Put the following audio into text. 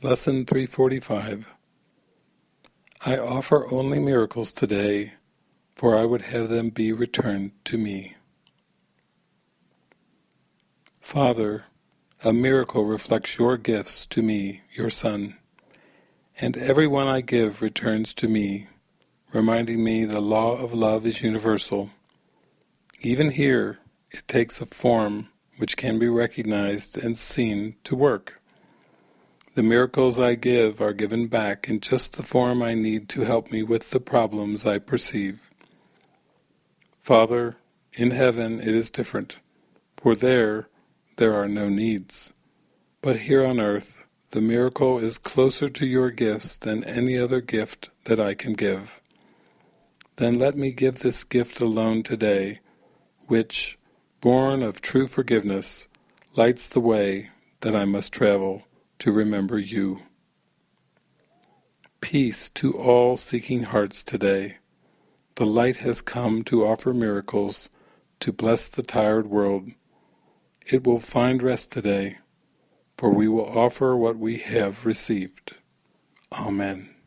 Lesson 345 I offer only miracles today, for I would have them be returned to me. Father, a miracle reflects your gifts to me, your Son, and every one I give returns to me, reminding me the law of love is universal. Even here, it takes a form which can be recognized and seen to work. The miracles I give are given back in just the form I need to help me with the problems I perceive. Father, in heaven it is different, for there there are no needs. But here on earth the miracle is closer to your gifts than any other gift that I can give. Then let me give this gift alone today, which, born of true forgiveness, lights the way that I must travel to remember you. Peace to all seeking hearts today. The light has come to offer miracles, to bless the tired world. It will find rest today, for we will offer what we have received. Amen.